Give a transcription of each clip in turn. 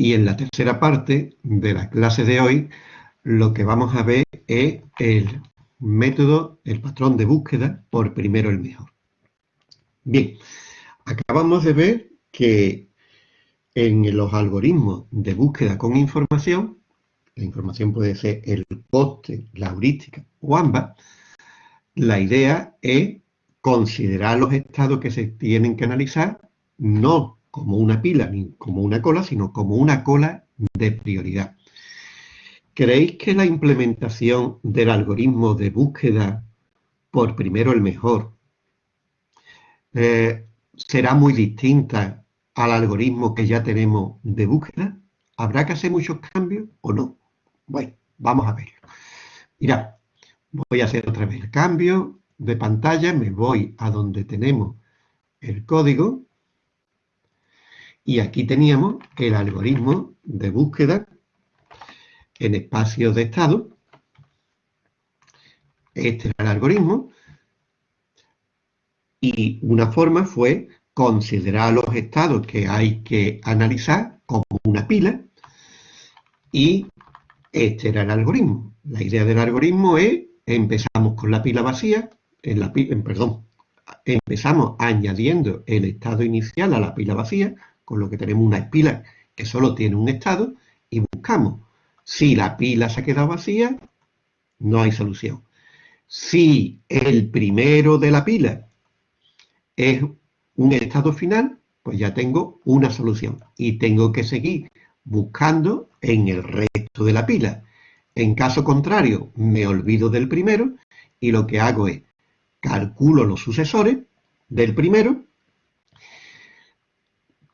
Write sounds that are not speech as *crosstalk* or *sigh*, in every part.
Y en la tercera parte de la clase de hoy, lo que vamos a ver es el método, el patrón de búsqueda por primero el mejor. Bien, acabamos de ver que en los algoritmos de búsqueda con información, la información puede ser el coste, la heurística o ambas, la idea es considerar los estados que se tienen que analizar no como una pila ni como una cola, sino como una cola de prioridad. ¿Creéis que la implementación del algoritmo de búsqueda por primero el mejor eh, será muy distinta al algoritmo que ya tenemos de búsqueda? ¿Habrá que hacer muchos cambios o no? Bueno, vamos a verlo. Mira, voy a hacer otra vez el cambio de pantalla, me voy a donde tenemos el código y aquí teníamos el algoritmo de búsqueda en espacios de estado. Este era el algoritmo. Y una forma fue considerar los estados que hay que analizar como una pila. Y este era el algoritmo. La idea del algoritmo es, empezamos con la pila vacía, en la pila, perdón, empezamos añadiendo el estado inicial a la pila vacía, con lo que tenemos una pila que solo tiene un estado, y buscamos si la pila se ha quedado vacía, no hay solución. Si el primero de la pila es un estado final, pues ya tengo una solución. Y tengo que seguir buscando en el resto de la pila. En caso contrario, me olvido del primero y lo que hago es calculo los sucesores del primero,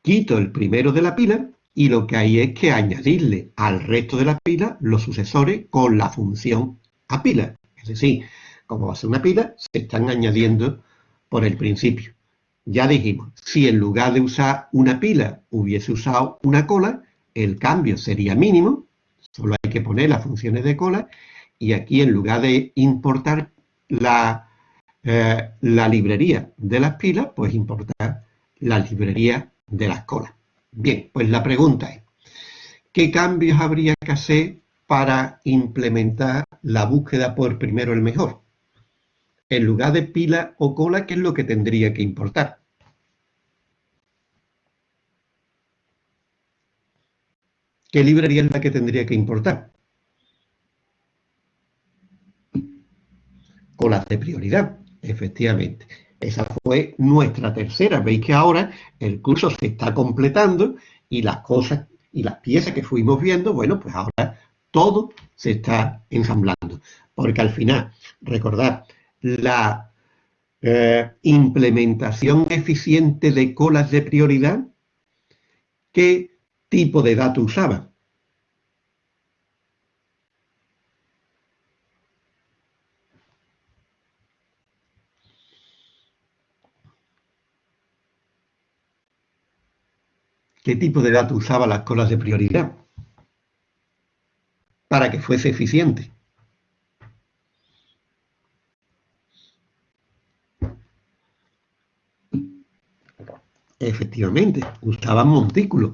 quito el primero de la pila y lo que hay es que añadirle al resto de la pila los sucesores con la función a pila. Es decir, como va a ser una pila, se están añadiendo por el principio. Ya dijimos, si en lugar de usar una pila hubiese usado una cola, el cambio sería mínimo, solo hay que poner las funciones de cola, y aquí en lugar de importar la, eh, la librería de las pilas, pues importar la librería de las colas. Bien, pues la pregunta es, ¿qué cambios habría que hacer para implementar la búsqueda por primero el mejor? En lugar de pila o cola, ¿qué es lo que tendría que importar? ¿Qué librería es la que tendría que importar? Colas de prioridad, efectivamente. Esa fue nuestra tercera. Veis que ahora el curso se está completando y las cosas y las piezas que fuimos viendo, bueno, pues ahora todo se está ensamblando. Porque al final, recordad, la eh, implementación eficiente de colas de prioridad, ¿qué tipo de datos usaba? Qué tipo de datos usaba las colas de prioridad para que fuese eficiente. Efectivamente, usaban montículos.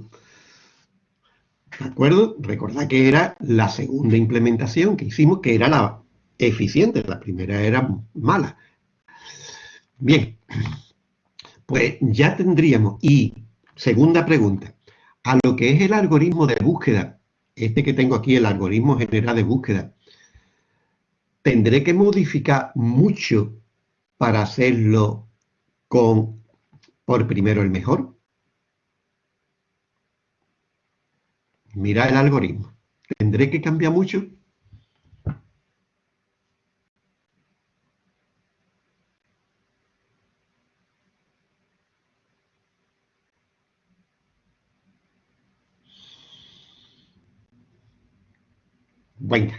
¿De acuerdo? Recordad que era la segunda implementación que hicimos, que era la eficiente. La primera era mala. Bien, pues ya tendríamos, y Segunda pregunta. A lo que es el algoritmo de búsqueda, este que tengo aquí, el algoritmo general de búsqueda, ¿tendré que modificar mucho para hacerlo con por primero el mejor? Mira el algoritmo. ¿Tendré que cambiar mucho? Venga,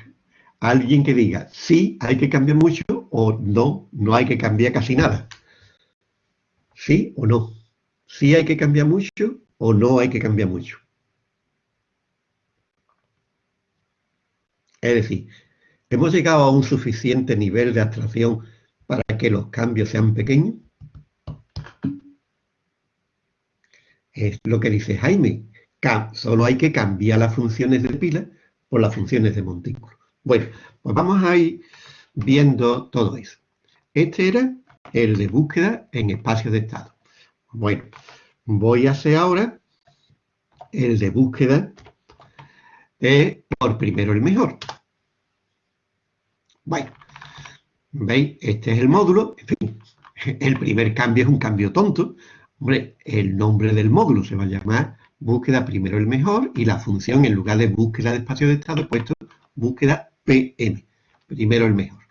alguien que diga sí, hay que cambiar mucho o no, no hay que cambiar casi nada. ¿Sí o no? ¿Sí hay que cambiar mucho o no hay que cambiar mucho? Es decir, ¿hemos llegado a un suficiente nivel de abstracción para que los cambios sean pequeños? Es lo que dice Jaime. Solo hay que cambiar las funciones de pila por las funciones de montículo. Bueno, pues vamos a ir viendo todo eso. Este era el de búsqueda en espacio de estado. Bueno, voy a hacer ahora el de búsqueda por primero el mejor. Bueno, ¿veis? Este es el módulo. En fin, el primer cambio es un cambio tonto. Hombre, el nombre del módulo se va a llamar búsqueda primero el mejor y la función en lugar de búsqueda de espacio de estado puesto búsqueda PM, primero el mejor.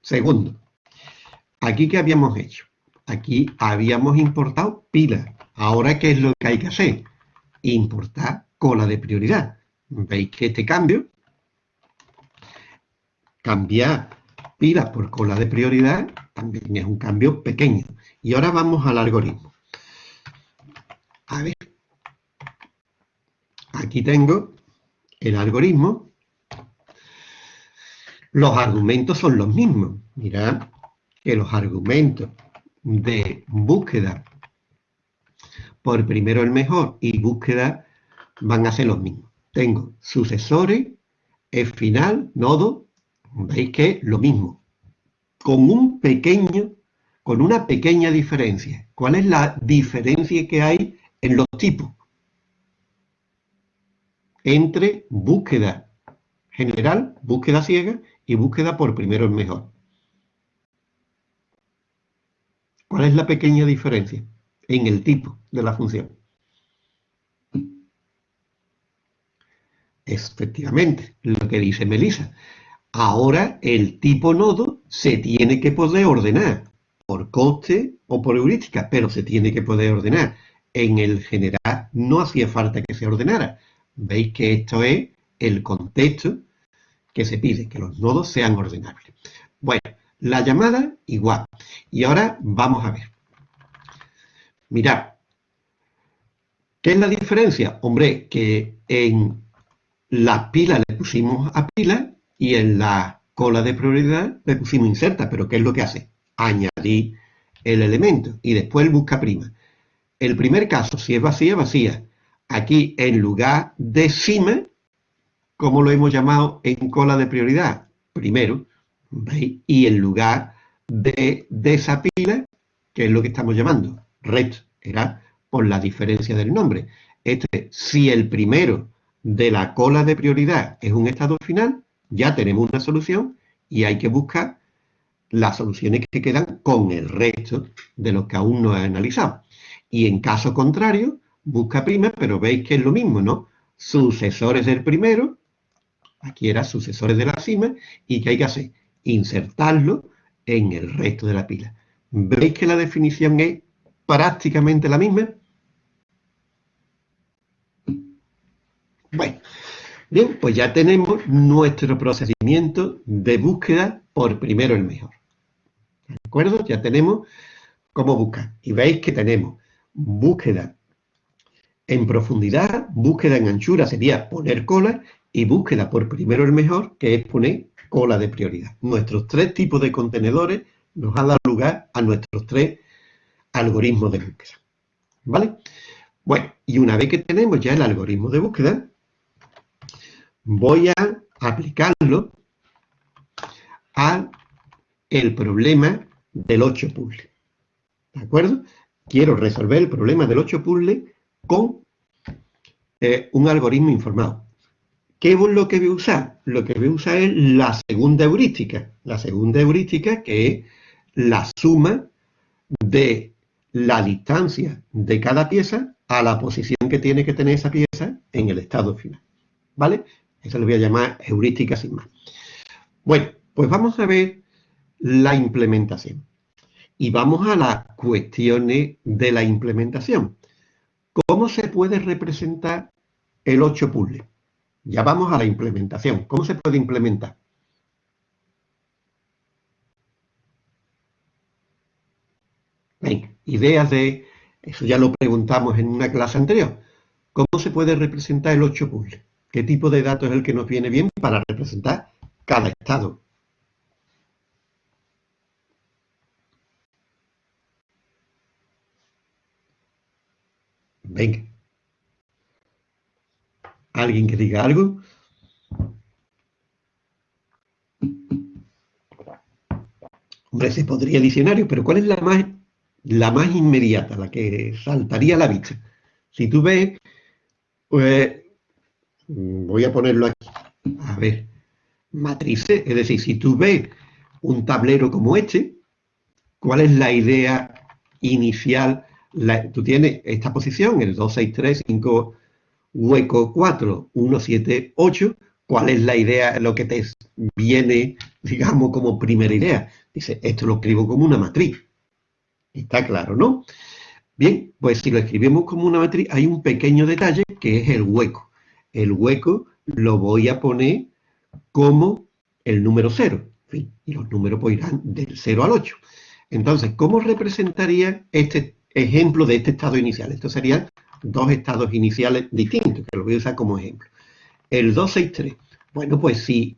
Segundo, aquí ¿qué habíamos hecho? Aquí habíamos importado pilas. Ahora, ¿qué es lo que hay que hacer? Importar cola de prioridad. Veis que este cambio, cambiar pilas por cola de prioridad, también es un cambio pequeño. Y ahora vamos al algoritmo. A ver, aquí tengo el algoritmo. Los argumentos son los mismos. Mirad que los argumentos de búsqueda por primero el mejor y búsqueda van a ser los mismos. Tengo sucesores, es final, nodo, veis que lo mismo, con un pequeño, con una pequeña diferencia. ¿Cuál es la diferencia que hay en los tipos? Entre búsqueda general, búsqueda ciega y búsqueda por primero el mejor. ¿Cuál es la pequeña diferencia? En el tipo de la función. Efectivamente, lo que dice Melissa. Ahora el tipo nodo se tiene que poder ordenar por coste o por heurística, pero se tiene que poder ordenar. En el general no hacía falta que se ordenara. Veis que esto es el contexto que se pide, que los nodos sean ordenables. Bueno, la llamada igual. Y ahora vamos a ver. Mirad, ¿qué es la diferencia? Hombre, que en las pilas le pusimos a pila y en la cola de prioridad le pusimos inserta. Pero ¿qué es lo que hace? Añadir el elemento y después el busca prima. El primer caso, si es vacía, vacía. Aquí, en lugar de cima, como lo hemos llamado en cola de prioridad? Primero, y en lugar de, esa pila, que es lo que estamos llamando, red, era por la diferencia del nombre. Este, si el primero de la cola de prioridad es un estado final, ya tenemos una solución y hay que buscar las soluciones que quedan con el resto de los que aún no he analizado. Y en caso contrario, busca prima, pero veis que es lo mismo, ¿no? Sucesores del primero, aquí era sucesores de la cima, y ¿qué hay que hacer? insertarlo en el resto de la pila. ¿Veis que la definición es prácticamente la misma? Bueno, bien, pues ya tenemos nuestro procedimiento de búsqueda por primero el mejor. ¿De acuerdo? Ya tenemos cómo buscar. Y veis que tenemos búsqueda en profundidad, búsqueda en anchura sería poner cola y búsqueda por primero el mejor, que es poner cola de prioridad. Nuestros tres tipos de contenedores nos han dado lugar a nuestros tres algoritmos de búsqueda. ¿Vale? Bueno, y una vez que tenemos ya el algoritmo de búsqueda, voy a aplicarlo a el problema del 8 puzzle. ¿De acuerdo? Quiero resolver el problema del 8 puzzle con eh, un algoritmo informado. ¿Qué es lo que voy a usar? Lo que voy a usar es la segunda heurística. La segunda heurística que es la suma de la distancia de cada pieza a la posición que tiene que tener esa pieza en el estado final. ¿Vale? Eso lo voy a llamar heurística sin más. Bueno, pues vamos a ver la implementación. Y vamos a las cuestiones de la implementación. ¿Cómo se puede representar el 8 puzzle? Ya vamos a la implementación. ¿Cómo se puede implementar? ideas de... Eso ya lo preguntamos en una clase anterior. ¿Cómo se puede representar el 8 puzzle? ¿Qué tipo de datos es el que nos viene bien para representar cada estado? Venga. ¿Alguien que diga algo? Hombre, se podría diccionario, pero ¿cuál es la más, la más inmediata, la que saltaría a la vista? Si tú ves, pues, voy a ponerlo aquí, a ver, matrices, es decir, si tú ves un tablero como este, ¿cuál es la idea inicial? Tú tienes esta posición, el 2, 6, 3, 5, hueco 4, 1, 7, 8, ¿cuál es la idea, lo que te viene, digamos, como primera idea? Dice, esto lo escribo como una matriz. Está claro, ¿no? Bien, pues si lo escribimos como una matriz, hay un pequeño detalle que es el hueco. El hueco lo voy a poner como el número 0. y los números pues irán del 0 al 8. Entonces, ¿cómo representaría este ejemplo de este estado inicial? Estos serían dos estados iniciales distintos, que lo voy a usar como ejemplo. El 263. Bueno, pues si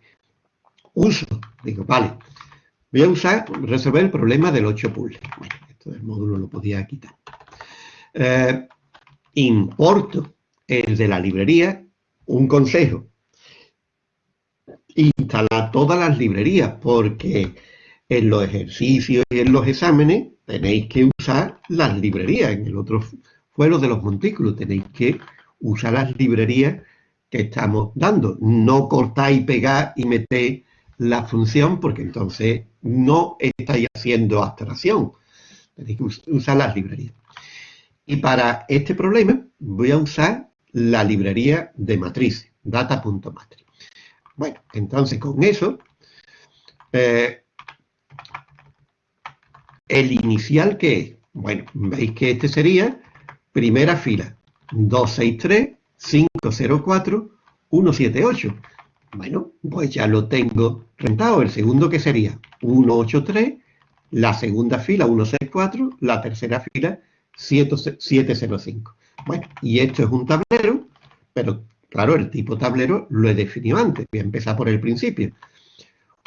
uso, digo, vale, Voy a usar, resolver el problema del 8 puzzle. Bueno, esto del módulo lo podía quitar. Eh, importo el de la librería, un consejo. Instalar todas las librerías, porque en los ejercicios y en los exámenes tenéis que las librerías. En el otro fuero de los montículos tenéis que usar las librerías que estamos dando. No cortáis, pegar y meter la función, porque entonces no estáis haciendo abstracción. Tenéis que usar las librerías. Y para este problema voy a usar la librería de matriz, data.matrix. Bueno, entonces con eso, eh, el inicial que es, bueno, veis que este sería primera fila, 263, 504, 178. Bueno, pues ya lo tengo rentado. El segundo que sería 183, la segunda fila 164, la tercera fila 705. Bueno, y esto es un tablero, pero claro, el tipo tablero lo he definido antes. Voy a empezar por el principio.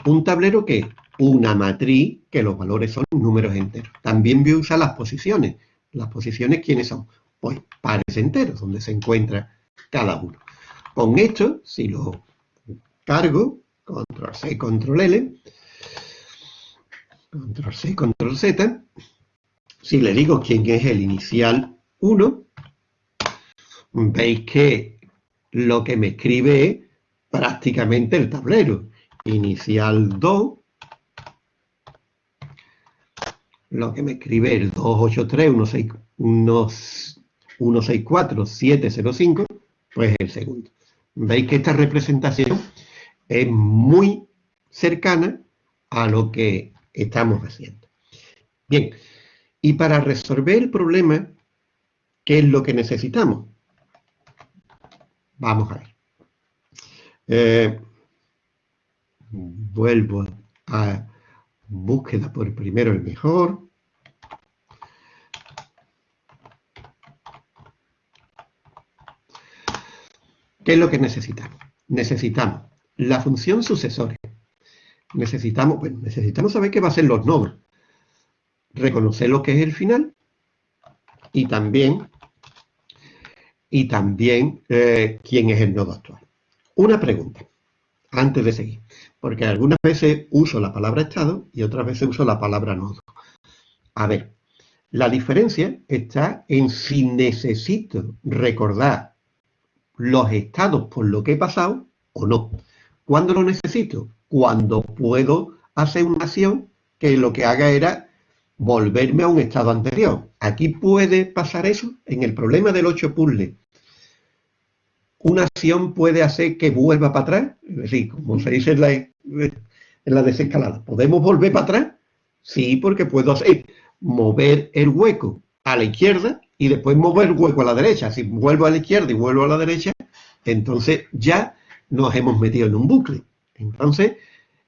Un tablero que una matriz que los valores son números enteros. También voy a usar las posiciones. Las posiciones, ¿quiénes son? Pues pares enteros, donde se encuentra cada uno. Con esto, si lo cargo, control C, control L, control C, control Z, si le digo quién es el inicial 1, veis que lo que me escribe es prácticamente el tablero. Inicial 2, lo que me escribe el 283, 164, 705, pues el segundo. Veis que esta representación es muy cercana a lo que estamos haciendo. Bien, y para resolver el problema, ¿qué es lo que necesitamos? Vamos a ver. Eh, vuelvo a búsqueda por primero el mejor. ¿Qué es lo que necesitamos? Necesitamos la función sucesoria. Necesitamos, bueno, necesitamos saber qué va a ser los nodos. Reconocer lo que es el final y también, y también eh, quién es el nodo actual. Una pregunta, antes de seguir, porque algunas veces uso la palabra estado y otras veces uso la palabra nodo. A ver, la diferencia está en si necesito recordar los estados por lo que he pasado o no. ¿Cuándo lo necesito? Cuando puedo hacer una acción que lo que haga era volverme a un estado anterior. Aquí puede pasar eso en el problema del 8 puzzle. Una acción puede hacer que vuelva para atrás, es decir, como se dice en la, desescalada. ¿Podemos volver para atrás? Sí, porque puedo hacer mover el hueco a la izquierda y después mover el hueco a la derecha. Si vuelvo a la izquierda y vuelvo a la derecha, entonces ya nos hemos metido en un bucle. Entonces,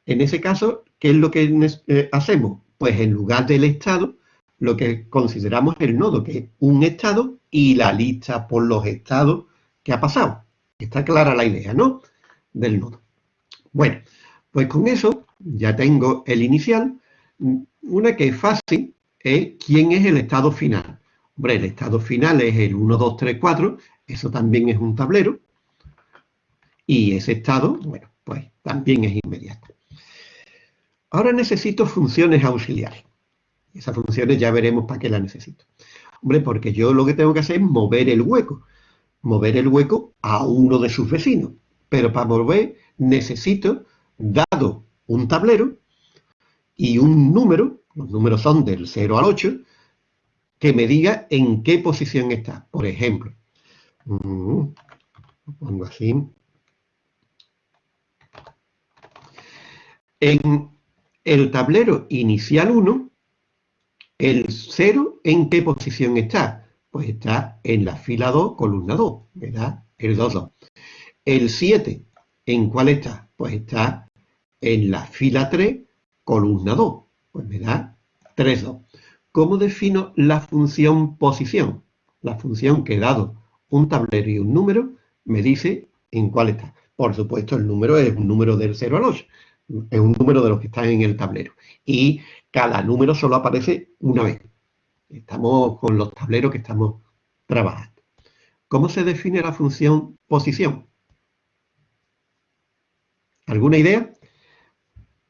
en ese caso, ¿qué es lo que eh, hacemos? Pues en lugar del estado, lo que consideramos el nodo, que es un estado y la lista por los estados ha pasado. Está clara la idea, ¿no? Del nodo. Bueno, pues con eso ya tengo el inicial. Una que es fácil es quién es el estado final. Hombre, el estado final es el 1, 2, 3, 4. Eso también es un tablero. y ese estado, bueno, pues también es inmediato. Ahora necesito funciones auxiliares. Esas funciones ya veremos para qué las necesito. Hombre, porque yo lo que tengo que hacer es mover el hueco. Mover el hueco a uno de sus vecinos. Pero para mover necesito, dado un tablero y un número, los números son del 0 al 8, que me diga en qué posición está. Por ejemplo, mm, pongo así. En el tablero inicial 1, el 0, ¿en qué posición está? Pues está en la fila 2, columna 2, ¿verdad? El 2, 2. El 7, ¿en cuál está? Pues está en la fila 3, columna 2. Pues me da 3, 2. ¿Cómo defino la función posición? La función que dado un tablero y un número me dice en cuál está. Por supuesto, el número es un número del 0 al 8. Es un número de los que están en el tablero. Y cada número solo aparece una vez. Estamos con los tableros que estamos trabajando. ¿Cómo se define la función posición? ¿Alguna idea?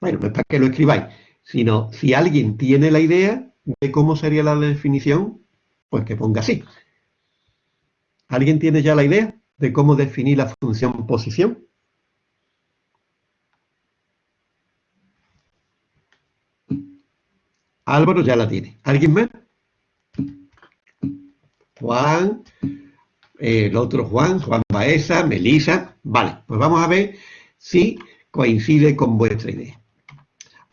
Bueno, no es para que lo escribáis, sino si alguien tiene la idea de cómo sería la definición, pues que ponga así. ¿Alguien tiene ya la idea de cómo definir la función posición? Álvaro ya la tiene. ¿Alguien más? Juan, eh, el otro Juan, Juan Baeza, Melisa. Vale, pues vamos a ver si coincide con vuestra idea.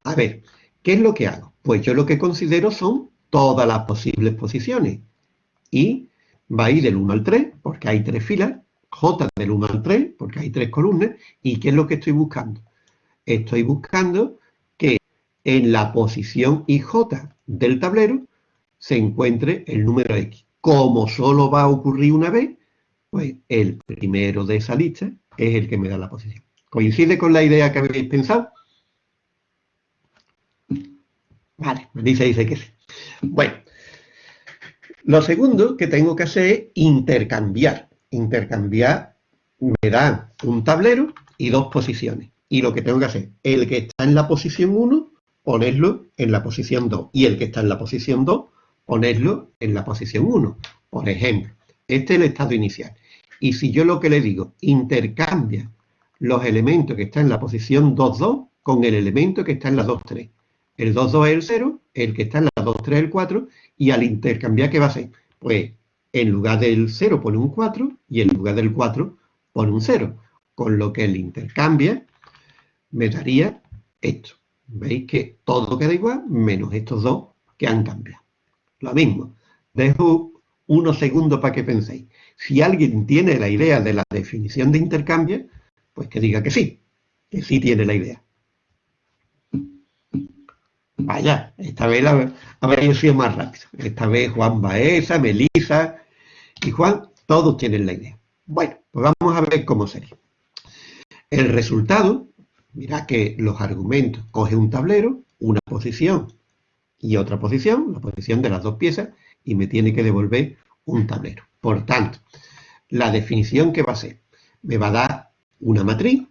A ver, ¿qué es lo que hago? Pues yo lo que considero son todas las posibles posiciones. Y va a ir del 1 al 3, porque hay tres filas, J del 1 al 3, porque hay tres columnas, ¿y qué es lo que estoy buscando? Estoy buscando en la posición IJ del tablero se encuentre el número X. Como solo va a ocurrir una vez, pues el primero de esa lista es el que me da la posición. ¿Coincide con la idea que habéis pensado? Vale, me dice, dice que sí. Bueno, lo segundo que tengo que hacer es intercambiar. Intercambiar me da un tablero y dos posiciones. Y lo que tengo que hacer, el que está en la posición 1 ponerlo en la posición 2. Y el que está en la posición 2, ponerlo en la posición 1. Por ejemplo, este es el estado inicial. Y si yo lo que le digo, intercambia los elementos que están en la posición 2, 2 con el elemento que está en la 2, 3. El 2, 2 es el 0, el que está en la 2, 3 es el 4, y al intercambiar, ¿qué va a hacer? Pues en lugar del 0 pone un 4 y en lugar del 4 pone un 0. Con lo que el intercambia me daría esto. Veis que todo queda igual, menos estos dos que han cambiado. Lo mismo, dejo unos segundos para que penséis. Si alguien tiene la idea de la definición de intercambio, pues que diga que sí, que sí tiene la idea. Vaya, esta vez habréis sido más rápido. Esta vez Juan Baeza, Melisa y Juan, todos tienen la idea. Bueno, pues vamos a ver cómo sería. El resultado Mira que los argumentos, coge un tablero, una posición y otra posición, la posición de las dos piezas, y me tiene que devolver un tablero. Por tanto, la definición que va a ser, me va a dar una matriz,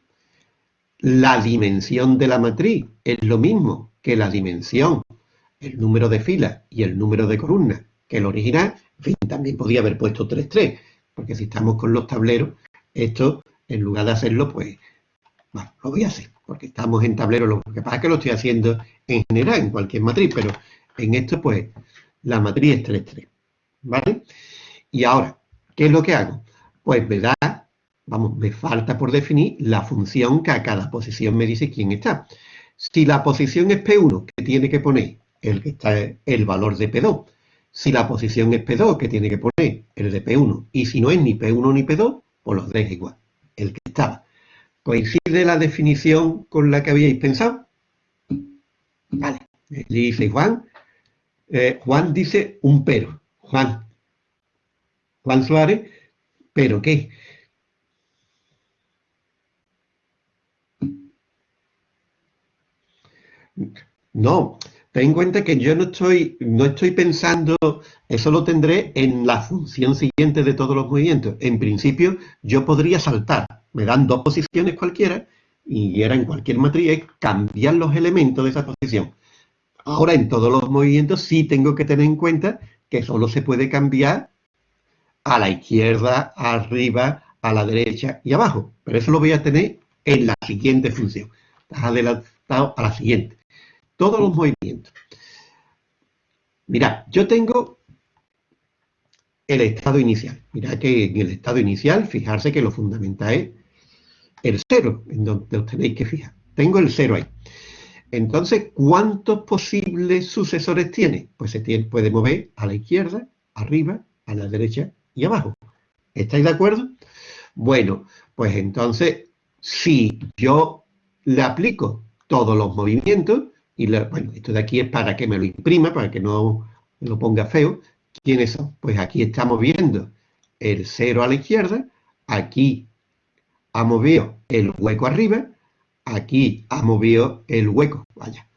la dimensión de la matriz es lo mismo que la dimensión, el número de filas y el número de columnas que el original, en fin, también podía haber puesto 3, 3, porque si estamos con los tableros, esto, en lugar de hacerlo, pues, bueno, lo voy a hacer porque estamos en tablero, lo que pasa es que lo estoy haciendo en general, en cualquier matriz, pero en esto, pues, la matriz es 3, 3, ¿vale? Y ahora, ¿qué es lo que hago? Pues me da, vamos, me falta por definir la función que a cada posición me dice quién está. Si la posición es P1, que tiene que poner el que está el valor de P2. Si la posición es P2, que tiene que poner el de P1. Y si no es ni P1 ni P2, pues los dejo igual, el que estaba. ¿Coincide la definición con la que habíais pensado? Vale, dice Juan. Eh, Juan dice un pero. Juan. Juan Suárez, ¿pero qué? No, ten en cuenta que yo no estoy, no estoy pensando, eso lo tendré en la función siguiente de todos los movimientos. En principio, yo podría saltar me dan dos posiciones cualquiera, y era en cualquier matriz, es cambiar los elementos de esa posición. Ahora en todos los movimientos sí tengo que tener en cuenta que solo se puede cambiar a la izquierda, arriba, a la derecha y abajo. Pero eso lo voy a tener en la siguiente función. Estás adelantado a la siguiente. Todos los movimientos. Mirad, yo tengo el estado inicial. Mirad que en el estado inicial, fijarse que lo fundamental es el cero, en donde os tenéis que fijar. Tengo el cero ahí. Entonces, ¿cuántos posibles sucesores tiene? Pues se puede mover a la izquierda, arriba, a la derecha y abajo. ¿Estáis de acuerdo? Bueno, pues entonces, si yo le aplico todos los movimientos, y esto de aquí es para que me lo imprima, para que no lo ponga feo. ¿Quiénes son? Pues aquí estamos viendo el cero a la izquierda, aquí ha movido el hueco arriba, aquí ha movido el hueco, vaya,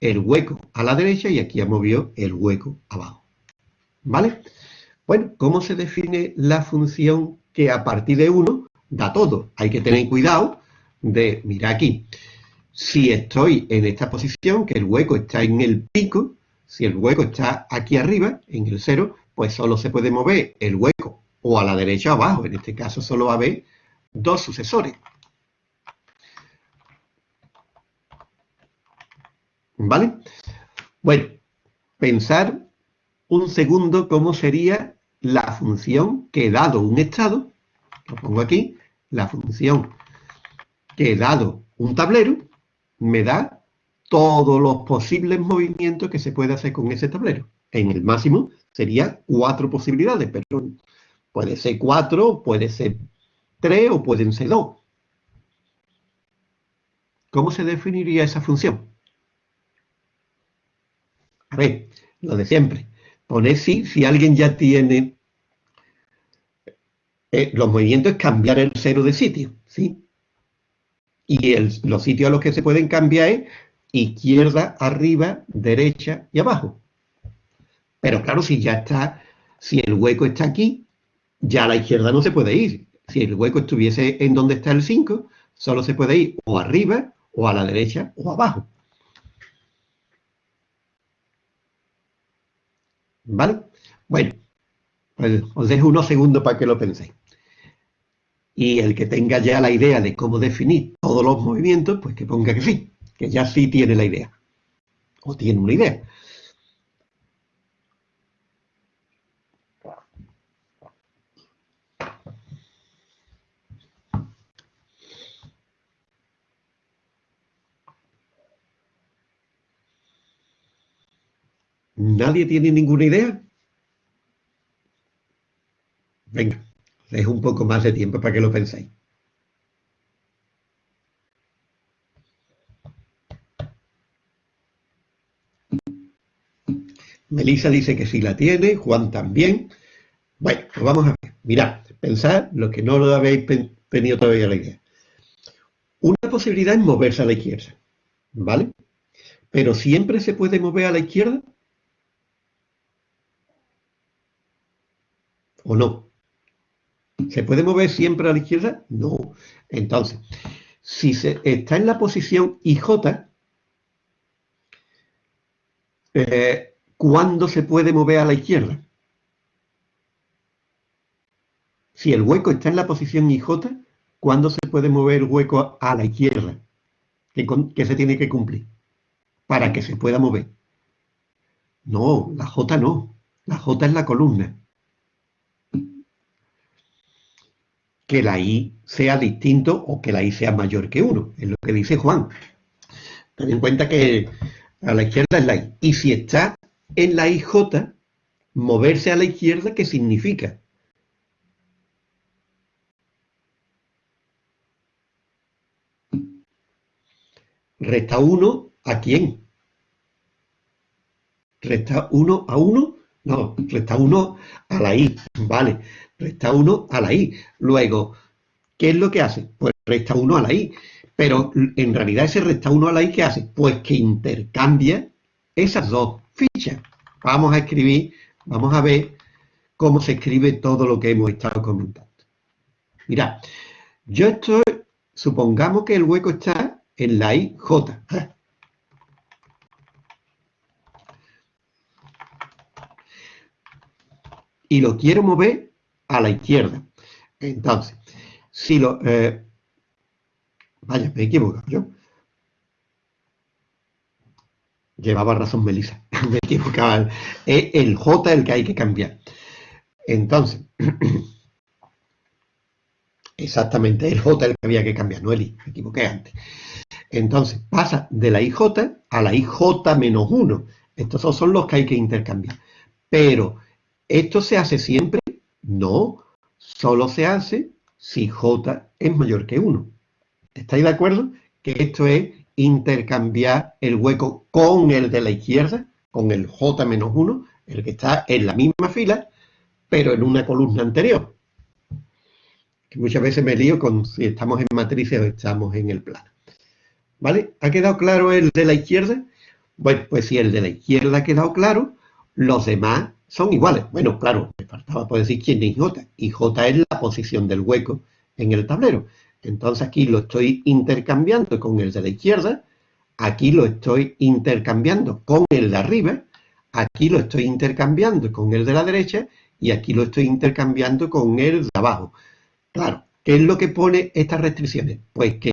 el hueco a la derecha y aquí ha movido el hueco abajo. ¿Vale? Bueno, ¿cómo se define la función que a partir de 1 da todo? Hay que tener cuidado de, mira aquí, si estoy en esta posición, que el hueco está en el pico, si el hueco está aquí arriba, en el cero, pues solo se puede mover el hueco o a la derecha o abajo. En este caso solo va a haber dos sucesores. ¿Vale? Bueno, pensar un segundo cómo sería la función que dado un estado, lo pongo aquí, la función que dado un tablero, me da todos los posibles movimientos que se puede hacer con ese tablero. En el máximo sería cuatro posibilidades, pero puede ser cuatro, puede ser tres o pueden ser dos. ¿Cómo se definiría esa función? A ver, lo de siempre. Poner sí si alguien ya tiene... Eh, los movimientos es cambiar el cero de sitio, ¿sí? Y los sitios a los que se pueden cambiar es izquierda, arriba, derecha y abajo. Pero claro, si ya está, si el hueco está aquí, ya a la izquierda no se puede ir. Si el hueco estuviese en donde está el 5, solo se puede ir o arriba, o a la derecha, o abajo. ¿Vale? Bueno, pues os dejo unos segundos para que lo penséis. Y el que tenga ya la idea de cómo definir todos los movimientos, pues que ponga que sí, que ya sí tiene la idea. O tiene una idea. ¿Nadie tiene ninguna idea? Venga, dejo un poco más de tiempo para que lo penséis. Melissa dice que sí la tiene, Juan también. Bueno, pues vamos a ver. Mirad, pensad lo que no lo habéis tenido todavía la idea. Una posibilidad es moverse a la izquierda, ¿vale? Pero siempre se puede mover a la izquierda ¿O no? ¿Se puede mover siempre a la izquierda? No. Entonces, si se está en la posición IJ, eh, ¿cuándo se puede mover a la izquierda? Si el hueco está en la posición IJ, ¿cuándo se puede mover el hueco a la izquierda? ¿Qué, se tiene que cumplir? Para que se pueda mover. No, la J no. La J es la columna. Que la i sea distinto o que la i sea mayor que 1, es lo que dice Juan. Ten en cuenta que a la izquierda es la i. Y si está en la ij, moverse a la izquierda, ¿qué significa? Resta 1 a quién? ¿Resta 1 a 1? No, resta 1 a la i, vale resta 1 a la i. Luego, ¿qué es lo que hace? Pues resta 1 a la i. Pero en realidad ese resta 1 a la i, ¿qué hace? Pues que intercambia esas dos fichas. Vamos a escribir, vamos a ver cómo se escribe todo lo que hemos estado comentando. Mirad, Yo estoy, supongamos que el hueco está en la IJ. Y lo quiero mover a la izquierda. Entonces, si lo... Eh, vaya, me he equivocado yo. Llevaba razón Melissa. *laughs* me equivocaba. Es el J el que hay que cambiar. Entonces, *clears throat* exactamente, el J el que había que cambiar, no el I, me equivoqué antes. Entonces, pasa de la IJ a la IJ menos 1. Estos son los que hay que intercambiar. Pero, ¿esto se hace siempre? No, solo se hace si J es mayor que 1. ¿Estáis de acuerdo? Que esto es intercambiar el hueco con el de la izquierda, con el J menos 1, el que está en la misma fila, pero en una columna anterior. Que muchas veces me lío con si estamos en matrices o estamos en el plano. ¿Vale? ¿Ha quedado claro el de la izquierda? Bueno, pues si el de la izquierda ha quedado claro, los demás son iguales. Bueno, claro, me faltaba por decir quién es J. Y J es la posición del hueco en el tablero. Entonces aquí lo estoy intercambiando con el de la izquierda, aquí lo estoy intercambiando con el de arriba, aquí lo estoy intercambiando con el de la derecha y aquí lo estoy intercambiando con el de abajo. Claro, ¿qué es lo que pone estas restricciones? Pues que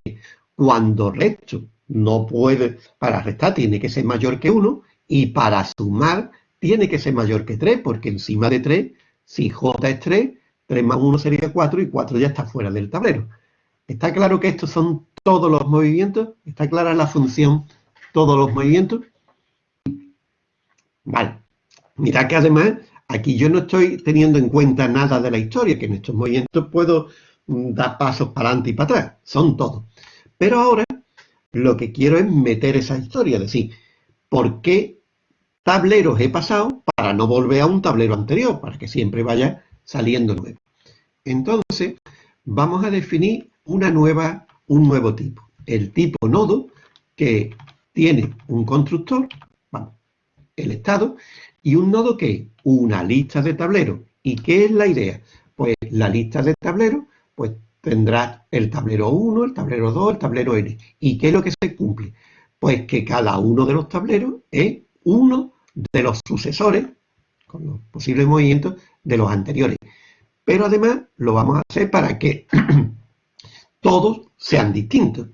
cuando resto no puede, para restar tiene que ser mayor que 1 y para sumar tiene que ser mayor que 3, porque encima de 3, si j es 3, 3 más 1 sería 4 y 4 ya está fuera del tablero. ¿Está claro que estos son todos los movimientos? ¿Está clara la función todos los movimientos? Vale. Mira que además aquí yo no estoy teniendo en cuenta nada de la historia, que en estos movimientos puedo mm, dar pasos para adelante y para atrás. Son todos. Pero ahora lo que quiero es meter esa historia, es decir, ¿por qué tableros he pasado para no volver a un tablero anterior? Para que siempre vaya saliendo nuevo. Entonces, vamos a definir una nueva, un nuevo tipo. El tipo nodo que tiene un constructor, el estado, y un nodo que es una lista de tableros. ¿Y qué es la idea? Pues la lista de tableros pues tendrá el tablero 1, el tablero 2, el tablero n. ¿Y qué es lo que se cumple? Pues que cada uno de los tableros es uno de los sucesores, con los posibles movimientos, de los anteriores. Pero además lo vamos a hacer para que *clears throat* todos sean distintos.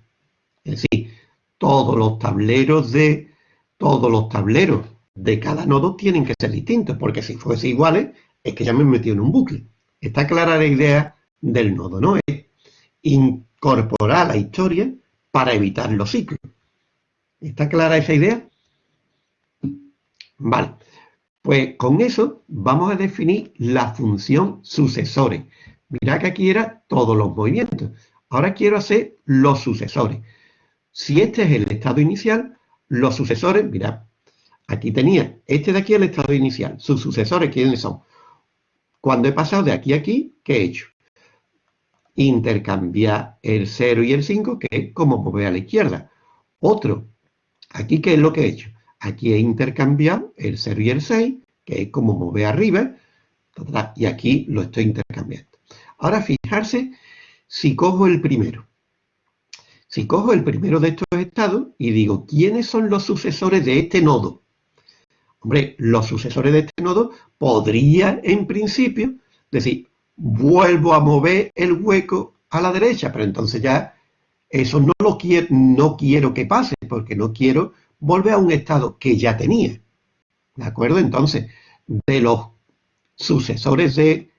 Es decir, todos los tableros de todos los tableros de cada nodo tienen que ser distintos, porque si fuese iguales, es que ya me he metido en un bucle. Está clara la idea del nodo, ¿no? Es incorporar la historia para evitar los ciclos. ¿Está clara esa idea? Vale. Pues con eso vamos a definir la función sucesores. Mirad que aquí era todos los movimientos. Ahora quiero hacer los sucesores. Si este es el estado inicial, los sucesores, mirad, aquí tenía este de aquí el estado inicial. Sus sucesores, ¿quiénes son? Cuando he pasado de aquí a aquí, ¿qué he hecho? Intercambiar el 0 y el 5, que es como mover a la izquierda. Otro, aquí, ¿qué es lo que he hecho? Aquí he intercambiado el 0 y el 6, que es como mover arriba, y aquí lo estoy intercambiando. Ahora, fijarse si cojo el primero, si cojo el primero de estos estados y digo, ¿quiénes son los sucesores de este nodo? Hombre, los sucesores de este nodo podría, en principio, decir, vuelvo a mover el hueco a la derecha, pero entonces ya eso no lo quiero, no quiero que pase, porque no quiero volver a un estado que ya tenía. ¿De acuerdo? Entonces, de los sucesores de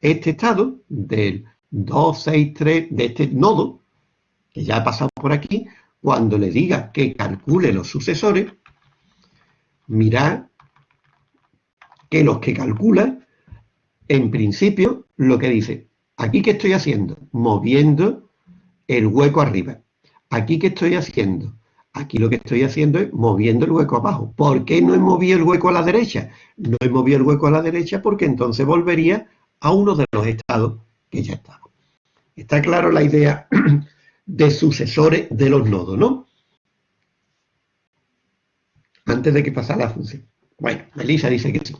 este estado, del 2, 6, 3 de este nodo, que ya ha pasado por aquí, cuando le diga que calcule los sucesores, mirad que los que calcula, en principio, lo que dice, aquí que estoy haciendo, moviendo el hueco arriba. Aquí que estoy haciendo, aquí lo que estoy haciendo es moviendo el hueco abajo. ¿Por qué no he movido el hueco a la derecha? No he movido el hueco a la derecha porque entonces volvería a uno de los estados que ya estaba. Está claro la idea *clears throat* de sucesores de los nodos, ¿no? Antes de que pasara la función. Bueno, Melissa dice que sí.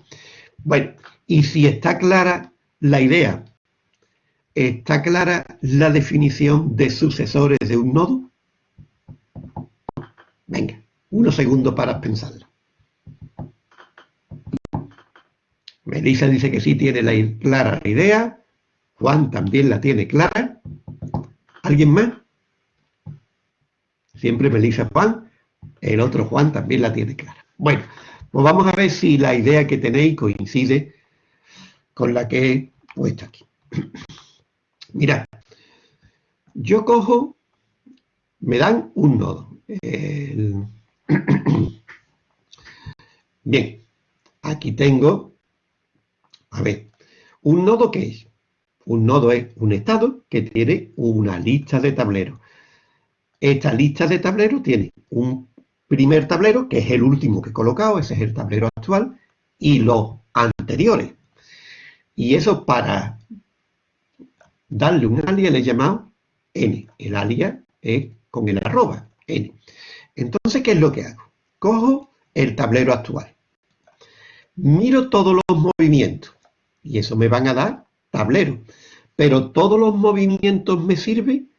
Bueno, y si está clara la idea ¿Está clara la definición de sucesores de un nodo? Venga, unos segundos para pensarlo. Melissa dice que sí tiene la clara la idea. Juan también la tiene clara. ¿Alguien más? Siempre Melissa Juan. El otro Juan también la tiene clara. Bueno, pues vamos a ver si la idea que tenéis coincide con la que he puesto aquí. *clears throat* Mirad, yo cojo, me dan un nodo. *clears throat* Bien, aquí tengo, a ver, un nodo que es, un nodo es un estado que tiene una lista de tableros. Esta lista de tableros tiene un primer tablero, que es el último que he colocado, ese es el tablero actual, y los anteriores. Y eso para darle un alias le he llamado n. El alias es con el arroba, Entonces, ¿qué es lo que hago? Cojo el tablero actual. Miro todos los movimientos. Y eso me van a dar tablero. Pero todos los movimientos me sirven.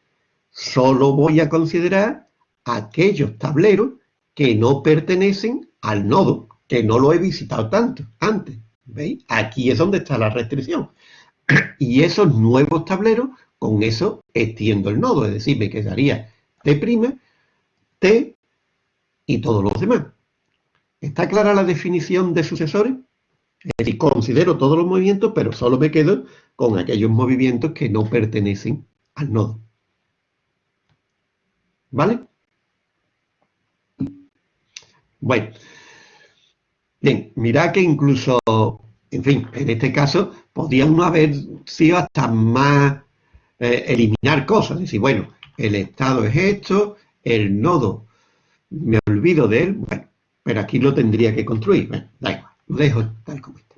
Solo voy a considerar aquellos tableros que no pertenecen al nodo, que no lo he visitado tanto antes. ¿Veis? Aquí es donde está la restricción. *clears throat* Y esos nuevos tableros, con eso extiendo el nodo, es decir, me quedaría T', T y todos los demás. ¿Está clara la definición de sucesores? Es decir, considero todos los movimientos, pero solo me quedo con aquellos movimientos que no pertenecen al nodo. ¿Vale? Bueno, bien, mira que incluso, en fin, en este caso, podría uno haber sido hasta más eh, eliminar cosas, decir, bueno, el estado es esto, el nodo, me olvido de él, bueno, pero aquí lo tendría que construir, bueno, da igual, lo dejo tal como está.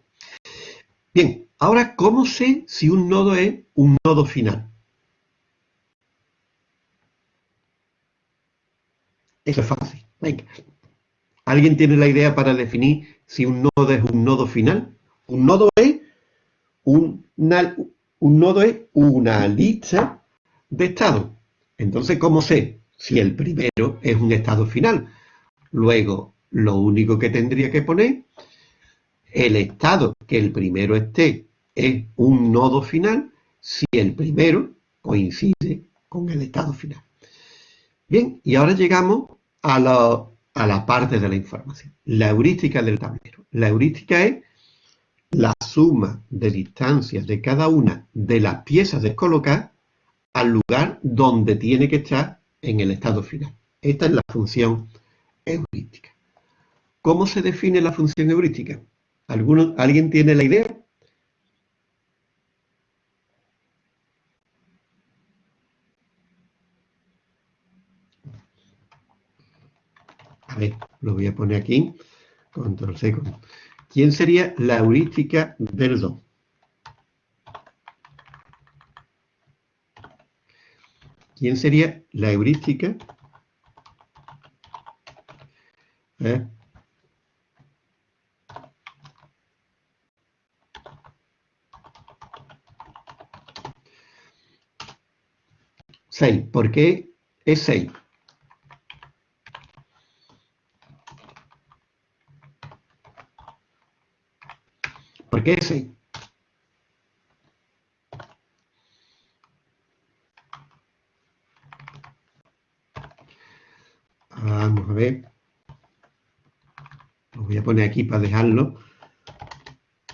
Bien, ahora, ¿cómo sé si un nodo es un nodo final? Eso es fácil. ¿Alguien tiene la idea para definir si un nodo es un nodo final? Un nodo es un nodo es una lista de estados. Entonces, ¿cómo sé si el primero es un estado final? Luego, lo único que tendría que poner, el estado que el primero esté es un nodo final si el primero coincide con el estado final. Bien, y ahora llegamos a, a la parte de la información. La heurística del tablero. La heurística es la suma de distancias de cada una de las piezas descolocadas al lugar donde tiene que estar en el estado final. Esta es la función heurística. ¿Cómo se define la función heurística? ¿Alguien tiene la idea? A ver, lo voy a poner aquí. Control C. ¿Quién sería la heurística del 2? ¿Quién sería la heurística? ¿Eh? Seis. ¿Por qué es 6? ¿Por qué ese? Vamos a ver. Lo voy a poner aquí para dejarlo.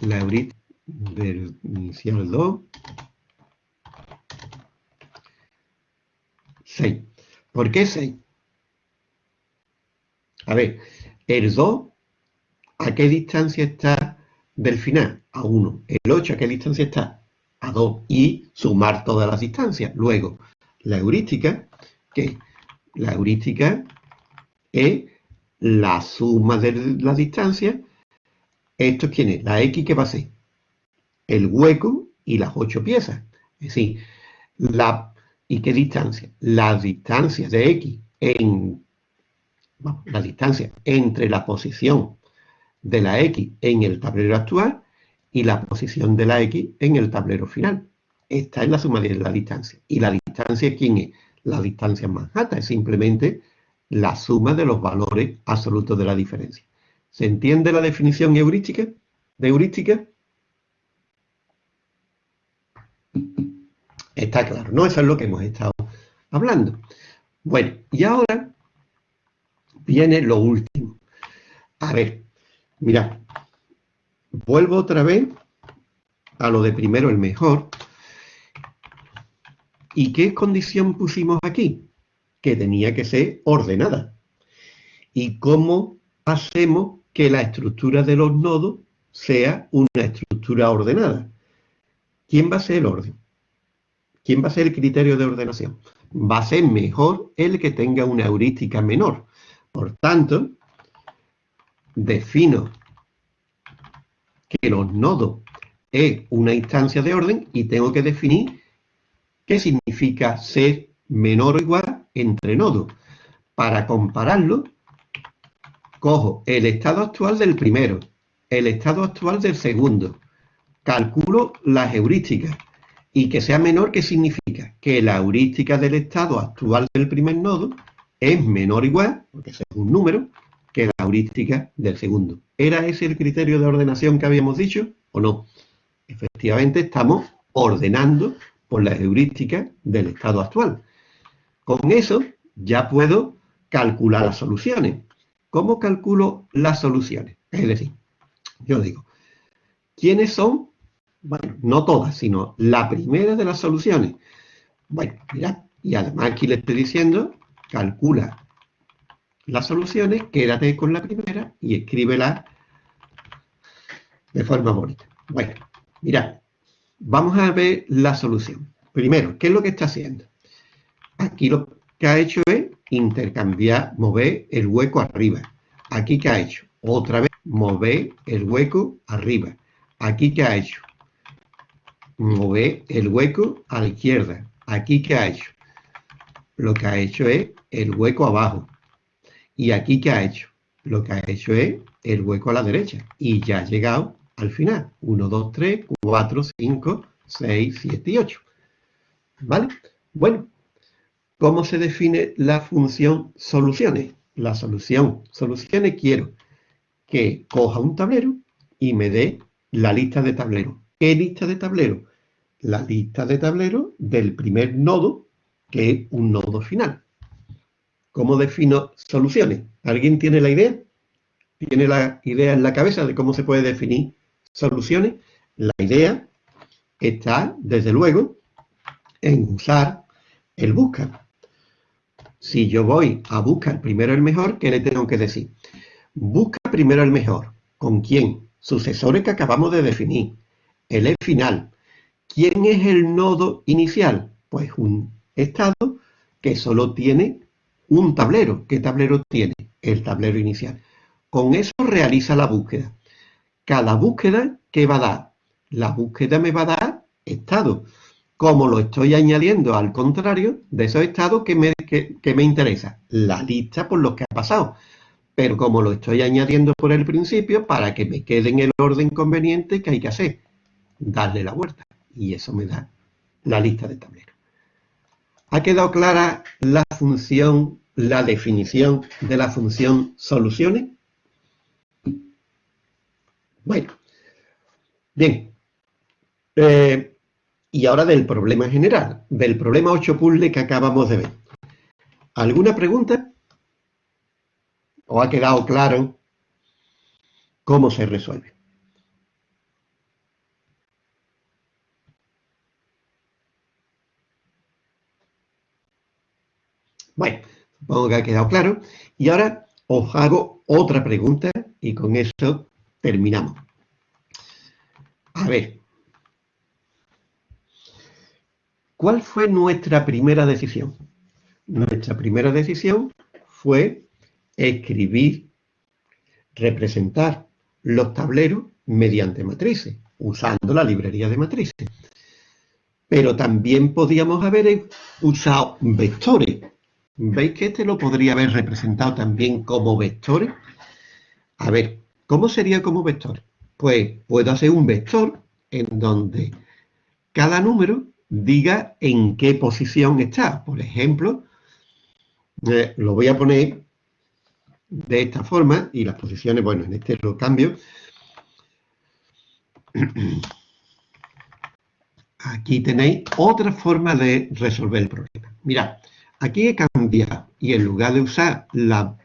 La heurística del inicial 2. 6. ¿Por qué 6? A ver, el 2, ¿a qué distancia está del final a 1. El 8 a qué distancia está? A 2. Y sumar todas las distancias. Luego, la heurística, que la heurística es la suma de las distancias. ¿Esto quién es? La X que va a ser el hueco y las 8 piezas. Es decir, la, ¿y qué distancia? Las distancias de X en la distancia entre la posición de la X en el tablero actual y la posición de la X en el tablero final. está en la suma de la distancia. ¿Y la distancia quién es? La distancia más alta es simplemente la suma de los valores absolutos de la diferencia. ¿Se entiende la definición heurística? ¿De heurística? Está claro, ¿no? Eso es lo que hemos estado hablando. Bueno, y ahora viene lo último. A ver, mira, vuelvo otra vez a lo de primero el mejor. ¿Y qué condición pusimos aquí? Que tenía que ser ordenada. ¿Y cómo hacemos que la estructura de los nodos sea una estructura ordenada? ¿Quién va a ser el orden? ¿Quién va a ser el criterio de ordenación? Va a ser mejor el que tenga una heurística menor. Por tanto, defino que los nodos es una instancia de orden y tengo que definir qué significa ser menor o igual entre nodos. Para compararlo, cojo el estado actual del primero, el estado actual del segundo, calculo las heurísticas y que sea menor, ¿qué significa? Que la heurística del estado actual del primer nodo es menor o igual, porque es un número, que la heurística del segundo. ¿Era ese el criterio de ordenación que habíamos dicho o no? Efectivamente, estamos ordenando por la heurística del estado actual. Con eso ya puedo calcular las soluciones. ¿Cómo calculo las soluciones? Es decir, yo digo, ¿quiénes son bueno, no todas, sino la primera de las soluciones. Bueno, mira, y además aquí le estoy diciendo, calcula las soluciones, quédate con la primera y escríbela de forma bonita. Bueno, mira, vamos a ver la solución. Primero, ¿qué es lo que está haciendo? Aquí lo que ha hecho es intercambiar, mover el hueco arriba. Aquí, ¿qué ha hecho? Otra vez, mover el hueco arriba. Aquí, ¿qué ha hecho? mover el hueco a la izquierda. Aquí, ¿qué ha hecho? Lo que ha hecho es el hueco abajo. Y aquí, ¿qué ha hecho? Lo que ha hecho es el hueco a la derecha. Y ya ha llegado al final. 1, 2, 3, 4, 5, 6, 7 y 8. ¿Vale? Bueno, ¿cómo se define la función soluciones? La solución soluciones quiero que coja un tablero y me dé la lista de tableros. ¿Qué lista de tablero? La lista de tablero del primer nodo, que es un nodo final. ¿Cómo defino soluciones? ¿Alguien tiene la idea? ¿Tiene la idea en la cabeza de cómo se puede definir soluciones? La idea está, desde luego, en usar el buscar. Si yo voy a buscar primero el mejor, ¿qué le tengo que decir? Busca primero el mejor. ¿Con quién? Sucesores que acabamos de definir el E final. ¿Quién es el nodo inicial? Pues un estado que solo tiene un tablero. ¿Qué tablero tiene? El tablero inicial. Con eso realiza la búsqueda. Cada búsqueda, ¿qué va a dar? La búsqueda me va a dar estado. Como lo estoy añadiendo al contrario de esos estados que me, que me interesa, la lista por los que ha pasado. Pero como lo estoy añadiendo por el principio, para que me quede en el orden conveniente que hay que hacer darle la vuelta. Y eso me da la lista de tableros. ¿Ha quedado clara la función, la definición de la función soluciones? Bueno, bien. Eh, y ahora del problema general, del problema 8 puzzle que acabamos de ver. ¿Alguna pregunta? ¿O ha quedado claro cómo se resuelve? Bueno, supongo que ha quedado claro. Y ahora os hago otra pregunta y con eso terminamos. A ver. ¿Cuál fue nuestra primera decisión? Nuestra primera decisión fue escribir, representar los tableros mediante matrices, usando la librería de matrices. Pero también podíamos haber usado vectores, ¿Veis que este lo podría haber representado también como vectores? A ver, ¿cómo sería como vector? Pues puedo hacer un vector en donde cada número diga en qué posición está. Por ejemplo, eh, lo voy a poner de esta forma y las posiciones, bueno, en este lo cambio. *clears throat* Aquí tenéis otra forma de resolver el problema. Mirad, aquí he cambiado y en lugar de usar la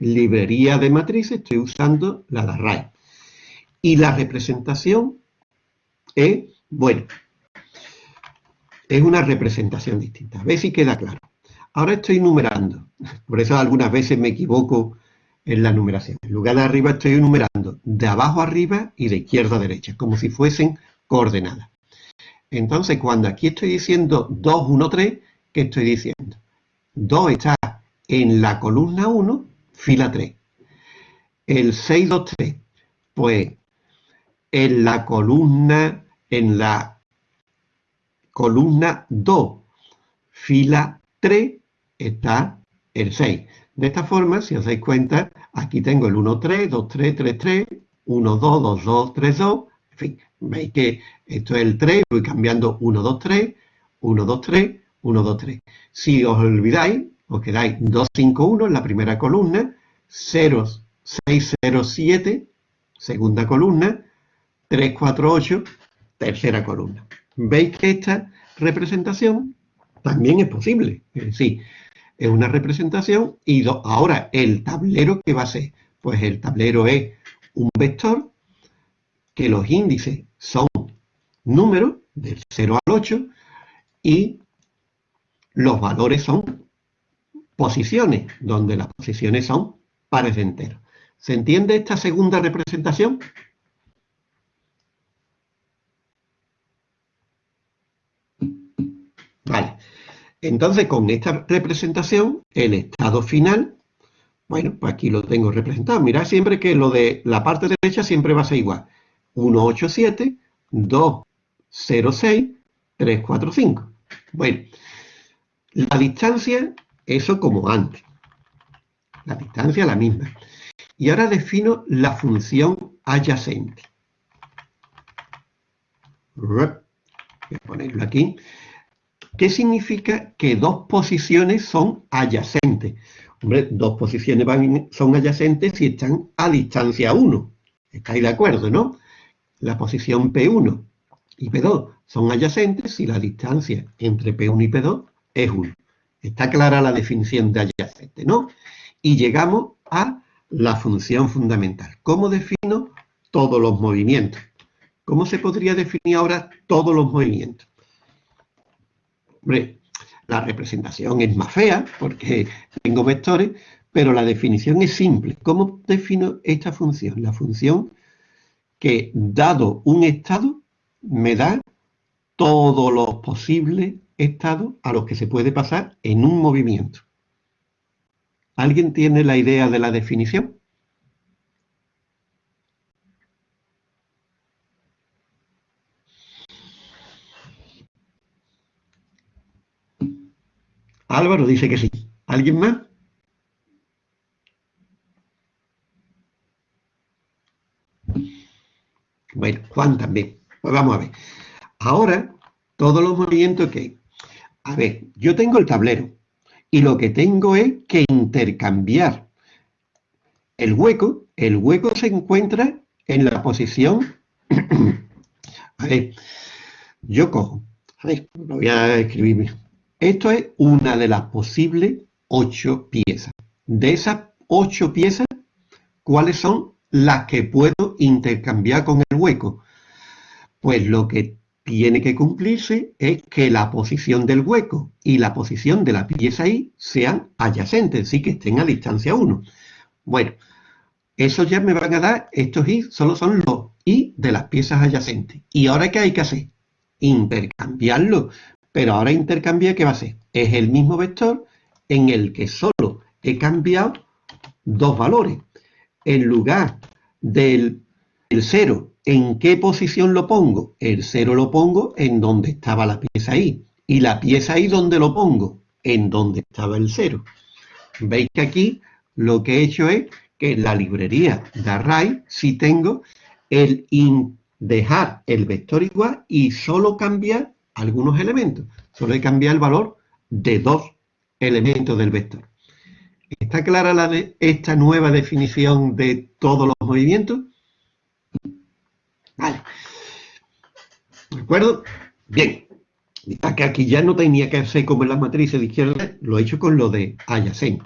librería de matrices, estoy usando la de array. Y la representación es, bueno, es una representación distinta. A ver si queda claro. Ahora estoy numerando. Por eso algunas veces me equivoco en la numeración. En lugar de arriba estoy numerando de abajo arriba y de izquierda a derecha, como si fuesen coordenadas. Entonces, cuando aquí estoy diciendo 2, 1, 3, ¿qué estoy diciendo? 2 está en la columna 1, fila 3. El 6, 2, 3, pues en la columna, en la columna 2, fila 3, está el 6. De esta forma, si os dais cuenta, aquí tengo el 1, 3, 2, 3, 3, 3, 1, 2, 2, 2, 3, 2, en fin, veis que esto es el 3, voy cambiando 1, 2, 3, 1, 2, 3, 1, 2, 3. Si os olvidáis, os quedáis 2, 5, 1 en la primera columna, 0, 6, 0, 7, segunda columna, 3, 4, 8, tercera columna. Veis que esta representación también es posible. Es decir, es una representación y ahora el tablero, ¿qué va a ser? Pues el tablero es un vector que los índices son números del 0 al 8 y los valores son posiciones, donde las posiciones son pares enteros. ¿Se entiende esta segunda representación? Entonces, con esta representación, el estado final, bueno, pues aquí lo tengo representado. Mirad siempre que lo de la parte derecha siempre va a ser igual. 187, 206, 345. Bueno, la distancia, eso como antes. La distancia la misma. Y ahora defino la función adyacente. Voy a ponerlo aquí. ¿Qué significa que dos posiciones son adyacentes? Hombre, dos posiciones son adyacentes si están a distancia 1. ¿Estáis de acuerdo, no? la posición P1 y P2 son adyacentes si la distancia entre P1 y P2 es 1. Está clara la definición de adyacente, ¿no? Y llegamos a la función fundamental. ¿Cómo defino todos los movimientos? ¿Cómo se podría definir ahora todos los movimientos? La representación es más fea porque tengo vectores, pero la definición es simple. ¿Cómo defino esta función? La función que dado un estado me da todos los posibles estados a los que se puede pasar en un movimiento. ¿Alguien tiene la idea de la definición? Álvaro dice que sí. ¿Alguien más? Bueno, Juan también. Pues vamos a ver. Ahora, todos los movimientos que hay. A ver, yo tengo el tablero y lo que tengo es que intercambiar el hueco. El hueco se encuentra en la posición... *clears throat* a ver, yo cojo. A ver, lo voy a escribir. Esto es una de las posibles ocho piezas. De esas ocho piezas, ¿cuáles son las que puedo intercambiar con el hueco? Pues lo que tiene que cumplirse es que la posición del hueco y la posición de la pieza I sean adyacentes, sí que estén a distancia 1. Bueno, eso ya me van a dar, estos I solo son los I de las piezas adyacentes. ¿Y ahora qué hay que hacer? Intercambiarlo. Pero ahora intercambiar, ¿qué va a ser? Es el mismo vector en el que solo he cambiado dos valores en lugar del 0, ¿en qué posición lo pongo? El 0 lo pongo en donde estaba la pieza I. ¿Y la pieza I dónde lo pongo? En donde estaba el 0. Veis que aquí lo que he hecho es que en la librería de array sí tengo el dejar el vector igual y solo cambiar algunos elementos. Solo hay que cambiar el valor de dos elementos del vector. ¿Está clara esta nueva definición de todos los movimientos? Vale. ¿De acuerdo? Bien. Que aquí ya no tenía que hacer como en las matrices de izquierda, lo he hecho con lo de adyacente.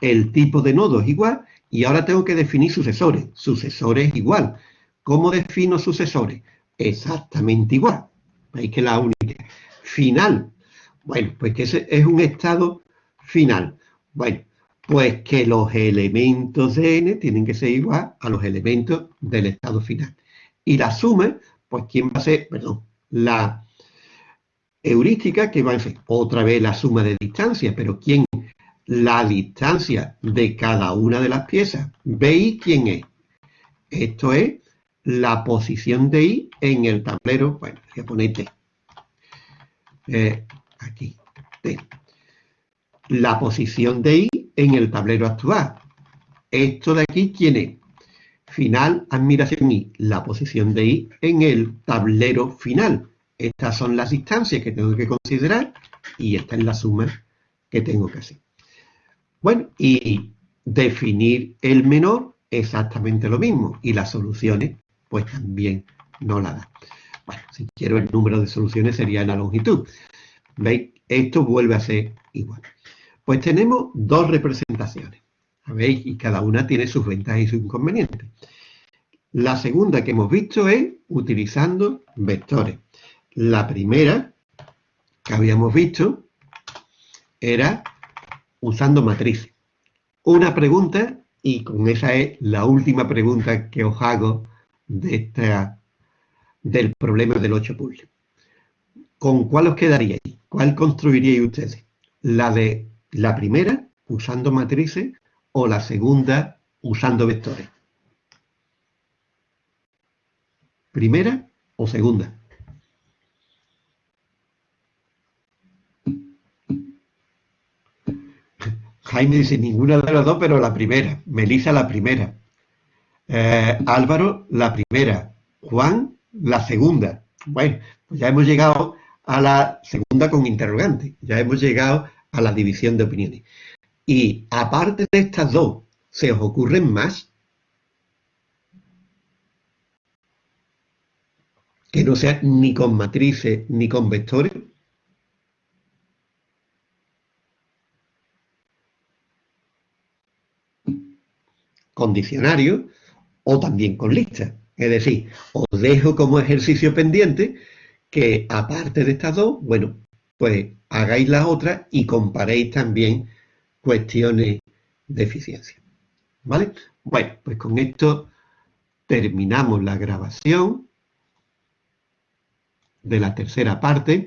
El tipo de nodo es igual y ahora tengo que definir sucesores. Sucesores igual. ¿Cómo defino sucesores? Exactamente igual. Veis que la única. Final. Bueno, pues que ese es un estado final. Bueno, pues que los elementos de n tienen que ser igual a los elementos del estado final. Y la suma, pues ¿quién va a ser? Perdón, la heurística que va a ser otra vez la suma de distancia, pero ¿quién? La distancia de cada una de las piezas. ¿Veis quién es? Esto es la posición de I en el tablero. Bueno, voy a poner T. Eh, aquí, T la posición de I en el tablero actual. Esto de aquí, ¿quién es? Final, admiración I, la posición de I en el tablero final. Estas son las distancias que tengo que considerar y esta es la suma que tengo que hacer. Bueno, y definir el menor exactamente lo mismo y las soluciones pues también no la da. Bueno, si quiero el número de soluciones sería la longitud. ¿Veis? Esto vuelve a ser igual. Pues tenemos dos representaciones, ¿veis? Y cada una tiene sus ventajas y sus inconvenientes. La segunda que hemos visto es utilizando vectores. La primera que habíamos visto era usando matrices. Una pregunta, y con esa es la última pregunta que os hago de esta, del problema del 8 puzzle. ¿Con cuál os quedaríais? ¿Cuál construiríais ustedes? ¿La de la primera usando matrices o la segunda usando vectores. ¿Primera o segunda? *laughs* Jaime dice ninguna de las dos, pero la primera. Melissa la primera. Eh, Álvaro la primera. Juan la segunda. Bueno, pues ya hemos llegado a la segunda con interrogante. Ya hemos llegado a la división de opiniones. Y aparte de estas dos, ¿se os ocurren más? Que no sea ni con matrices ni con vectores. Con diccionario o también con listas. Es decir, os dejo como ejercicio pendiente que aparte de estas dos, bueno, pues hagáis las otras y comparéis también cuestiones de eficiencia. ¿Vale? Bueno, pues con esto terminamos la grabación de la tercera parte.